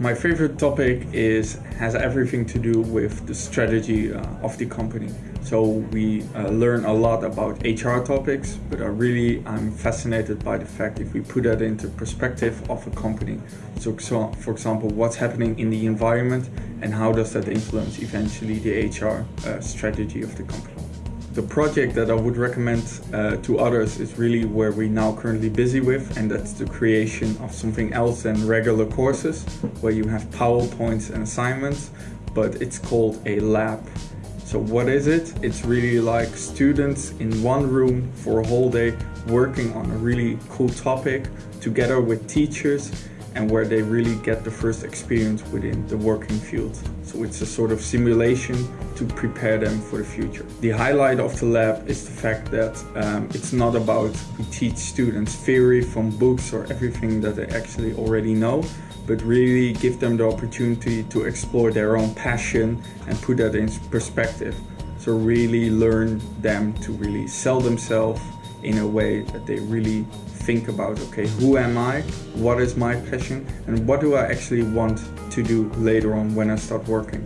My favorite topic is has everything to do with the strategy uh, of the company. So we uh, learn a lot about HR topics, but I really I'm fascinated by the fact if we put that into perspective of a company. So, so for example, what's happening in the environment and how does that influence eventually the HR uh, strategy of the company. The project that I would recommend uh, to others is really where we're now currently busy with, and that's the creation of something else than regular courses, where you have PowerPoints and assignments, but it's called a lab. So what is it? It's really like students in one room for a whole day working on a really cool topic together with teachers and where they really get the first experience within the working field. So it's a sort of simulation to prepare them for the future. The highlight of the lab is the fact that um, it's not about we teach students theory from books or everything that they actually already know, but really give them the opportunity to explore their own passion and put that in perspective. So really learn them to really sell themselves in a way that they really think about okay who am I? What is my passion? And what do I actually want to do later on when I start working